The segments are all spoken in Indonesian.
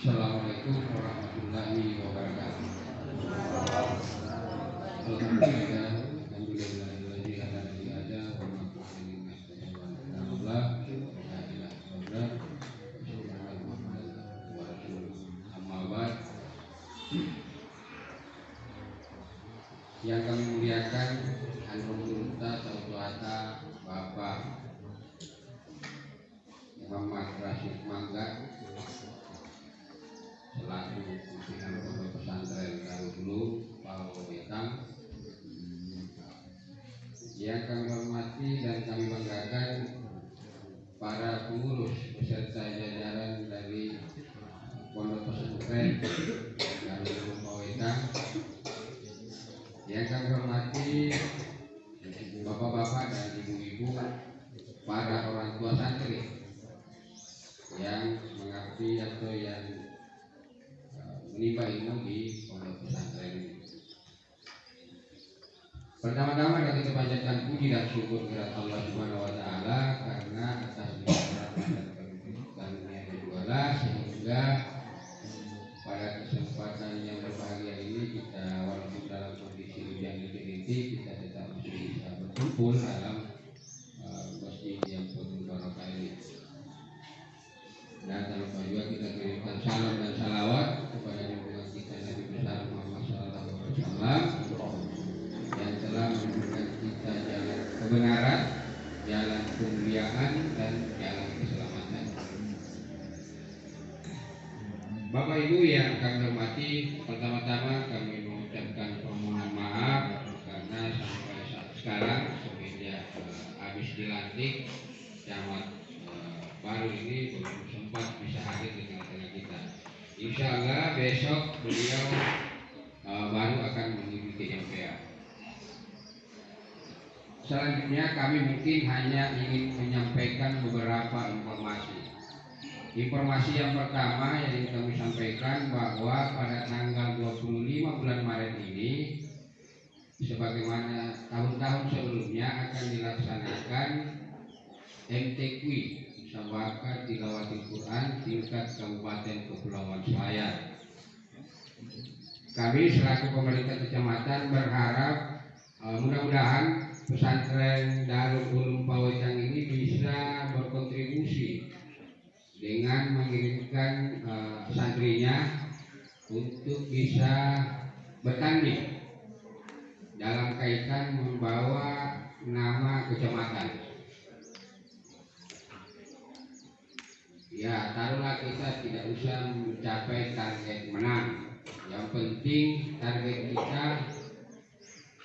Assalamualaikum warahmatullahi wabarakatuh. Yang kami muliakan Bapak Muhammad Rashid Mangga selaku pimpinan pondok pesantren. Darul Ulum Palu Wetan yang kami hormati dan kami banggakan para pengurus beserta jajaran dari pondok pesantren. Darul Ulum Palu Wetan yang kami hormati bapak-bapak dan ibu-ibu para orang tua santri yang mengabdi atau yang menimba ilmu di pondok pesantren. Pertama-tama kita panjatkan puji dan syukur kepada Allah Subhanahu wa taala karena atas rahmat dan karunia sehingga pada kesempatan yang berbahagia ini kita walaupun dalam kondisi hujan rintik kita tetap bisa berkumpul dalam kemuliaan dan jalan keselamatan. Bapak Ibu yang kami hormati, pertama-tama kami mengucapkan permohonan maaf karena sampai saat sekarang semenjak uh, habis dilantik camat uh, baru ini belum sempat bisa hadir di tengah-tengah kita. Insya Allah besok beliau uh, baru akan mengikuti MPA. Selanjutnya kami mungkin hanya ingin menyampaikan beberapa informasi. Informasi yang pertama yang ingin kami sampaikan bahwa pada tanggal 25 bulan Maret ini sebagaimana tahun-tahun sebelumnya akan dilaksanakan MTQ Musyawarah Tilawatil Quran tingkat Kabupaten Kepulauan Selayar. Kami selaku pemerintah kecamatan berharap uh, mudah-mudahan pesantren Darul Ulum Pawetan ini bisa berkontribusi dengan mengirimkan uh, santrinya untuk bisa bertanding dalam kaitan membawa nama kecamatan. Ya, taruhlah kita tidak usah mencapai target menang. Yang penting target kita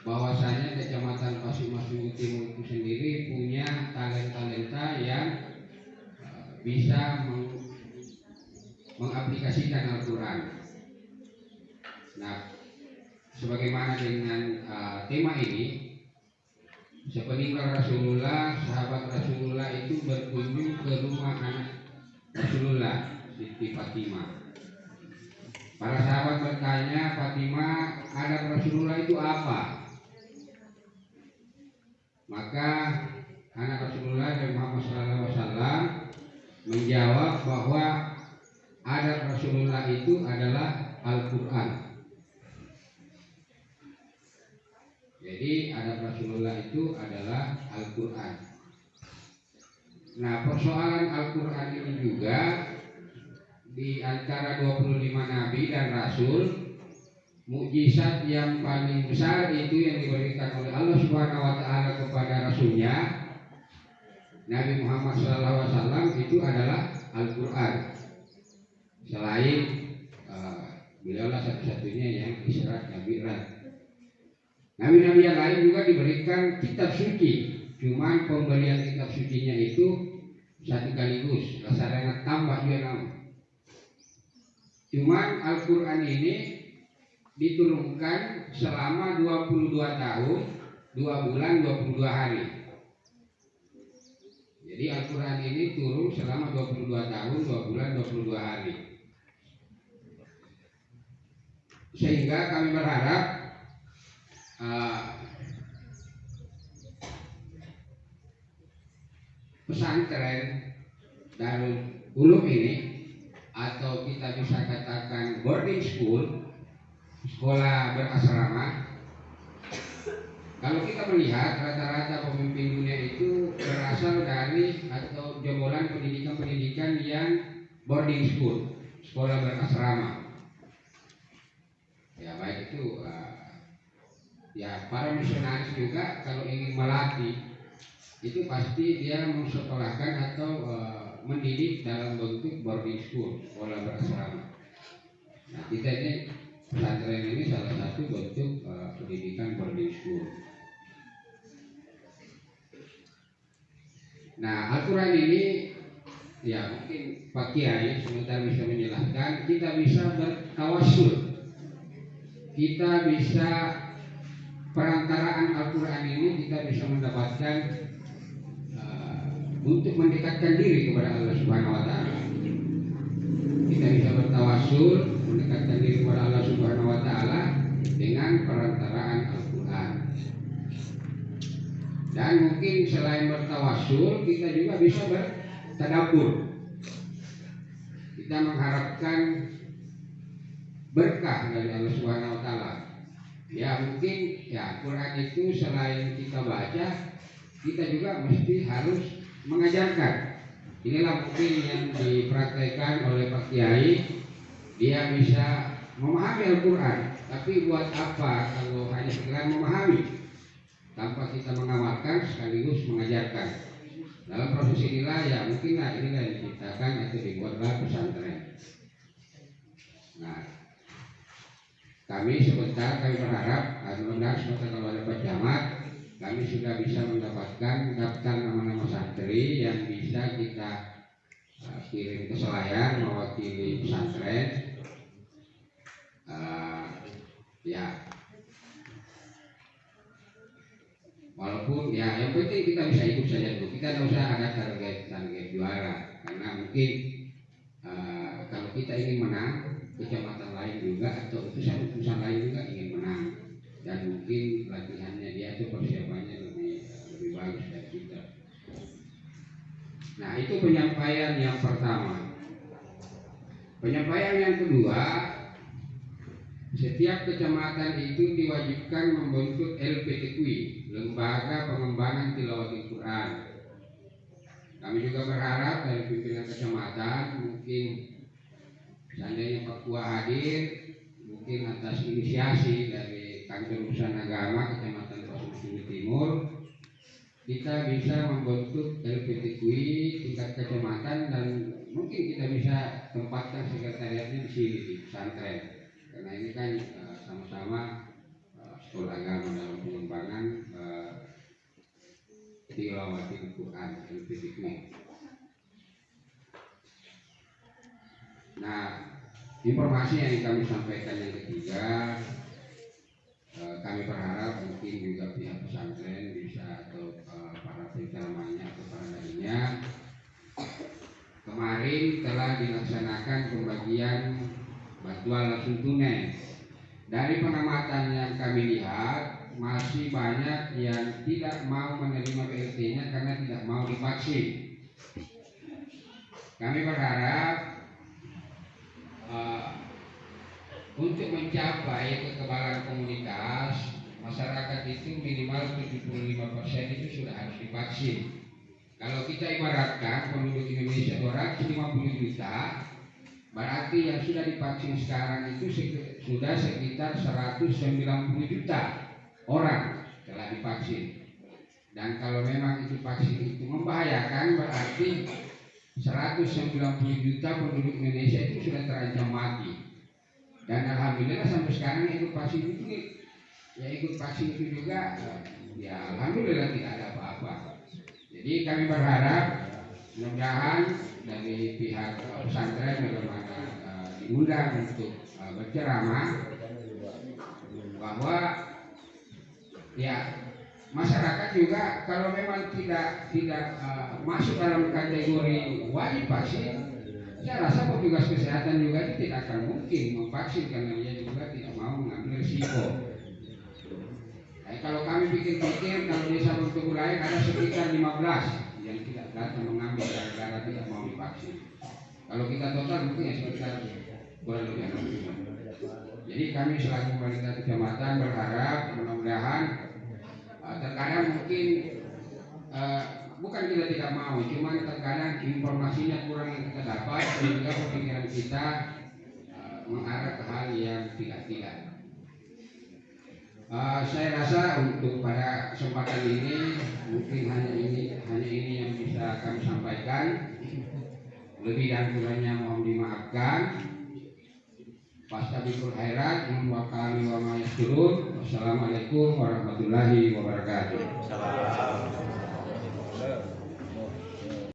bahwasanya kecamatan Pasumasung Timur itu sendiri punya talenta-talenta yang bisa meng mengaplikasikan Al-Quran. Nah, sebagaimana dengan uh, tema ini, sepeninggal Rasulullah, sahabat Rasulullah itu berkunjung ke rumah anak Rasulullah Siti Fatimah. Para sahabat bertanya, Fatimah, ada Rasulullah itu apa? Maka anak Rasulullah dan Muhammad SAW menjawab bahwa adat Rasulullah itu adalah Al-Quran. Jadi adat Rasulullah itu adalah Al-Quran. Nah persoalan Al-Quran ini juga di antara 25 Nabi dan Rasul mukjizat yang paling besar itu yang diberikan oleh Allah Subhanahu Wa Taala kepada Rasulnya Nabi Muhammad SAW itu adalah Al-Quran. Selain uh, beliaulah satu-satunya yang Isra Nabi Nabi-nabi yang lain juga diberikan kitab suci. Cuman pembelian kitab sucinya itu satu kaligus. Rasanya tambah juga nama. Cuman Al-Quran ini diturunkan selama 22 tahun 2 bulan 22 hari. Jadi Al-Quran ini turun selama 22 tahun 2 bulan 22 hari. Sehingga kami berharap uh, pesantren Darul Ulum ini atau kita bisa katakan boarding school, sekolah berasrama. Kalau kita melihat rata-rata pemimpin dunia itu berasal dari atau jebolan pendidikan-pendidikan yang boarding school, sekolah berasrama. Ya baik itu uh, ya para misionaris juga kalau ingin melatih itu pasti dia mensekolahkan atau uh, mendidik dalam bentuk boarding school, sekolah berasrama. Nah, kita ini pesantren ini salah satu bentuk uh, pendidikan boarding school. Nah, aturan ini ya mungkin Pak Kiai sebentar bisa menjelaskan, kita bisa bertawasul. Kita bisa perantaraan Al-Quran ini kita bisa mendapatkan untuk mendekatkan diri kepada Allah Subhanahu wa taala. Kita bisa bertawasul mendekatkan diri kepada Allah Subhanahu wa taala dengan perantaraan Al-Qur'an. Mungkin selain bertawasul kita juga bisa bertadabur. Kita mengharapkan berkah dari Allah Subhanahu wa taala. Ya mungkin ya Quran itu selain kita baca kita juga mesti harus mengajarkan. Inilah mungkin yang dipraktekkan oleh Pak Kiai. Dia bisa memahami Al-Quran, tapi buat apa kalau hanya sekedar memahami tanpa kita mengamalkan sekaligus mengajarkan. Dalam proses inilah ya mungkinlah inilah yang diciptakan atau dibuatlah pesantren. Nah, kami sebentar kami berharap mudah-mudahan sebentar kalau ada Pak kami sudah bisa mendapatkan daftar nama-nama santri yang bisa kita uh, kirim ke Selayar mewakili pesantren. Uh, ya, walaupun ya yang penting kita bisa ikut saja dulu. Kita tidak usah ada target target juara karena mungkin uh, kalau kita ingin menang kecamatan lain juga atau utusan-utusan lain juga ingin menang dan mungkin latihannya dia itu persiapannya lebih lebih bagus dari kita. Nah itu penyampaian yang pertama. Penyampaian yang kedua, setiap kecamatan itu diwajibkan membentuk LPTQI, Lembaga Pengembangan Tilawati Quran. Kami juga berharap dari pimpinan kecamatan mungkin seandainya Papua hadir, mungkin atas inisiasi dari kantor urusan agama Kecamatan Pasir Timur kita bisa membentuk LPTQI tingkat kecamatan dan mungkin kita bisa tempatkan sekretariatnya di sini di pesantren karena ini kan uh, sama-sama uh, sekolah agama dalam pengembangan uh, tilawati Quran LPTQI. Nah, informasi yang kami sampaikan yang ketiga Eh, kami berharap mungkin juga pihak pesantren bisa atau uh, para penceramahnya atau para darinya kemarin telah dilaksanakan pembagian bantuan langsung tunai dari pengamatan yang kami lihat masih banyak yang tidak mau menerima BLT-nya karena tidak mau divaksin. Kami berharap uh, untuk mencapai kekebalan komunitas, masyarakat itu minimal 75% itu sudah harus divaksin. Kalau kita ibaratkan penduduk Indonesia 250 juta, berarti yang sudah divaksin sekarang itu sudah sekitar 190 juta orang telah divaksin. Dan kalau memang itu vaksin itu membahayakan berarti 190 juta penduduk Indonesia itu sudah terancam mati dan alhamdulillah sampai sekarang ikut vaksin itu ya ikut vaksin itu juga ya alhamdulillah tidak ada apa-apa jadi kami berharap mudah-mudahan dari pihak pesantren bagaimana uh, diundang untuk uh, berceramah bahwa ya masyarakat juga kalau memang tidak tidak uh, masuk dalam kategori wajib vaksin saya rasa petugas kesehatan juga itu tidak akan mungkin memvaksin karena dia juga tidak mau mengambil risiko. Nah, kalau kami pikir-pikir kalau desa untuk lain ada sekitar 15 yang tidak datang mengambil gara-gara tidak mau divaksin. Kalau kita total mungkin ya sekitar Jadi kami selaku pemerintah kecamatan berharap mudah-mudahan uh, terkadang mungkin uh, bukan kita tidak mau, cuman terkadang informasinya kurang yang kita dapat sehingga pikiran kita uh, mengarah ke hal yang tidak-tidak. Uh, saya rasa untuk pada kesempatan ini mungkin hanya ini hanya ini bisa kami sampaikan. Lebih dan kurangnya mohon dimaafkan. Fastabikul khairat wa kami wa ma Wassalamualaikum warahmatullahi wabarakatuh.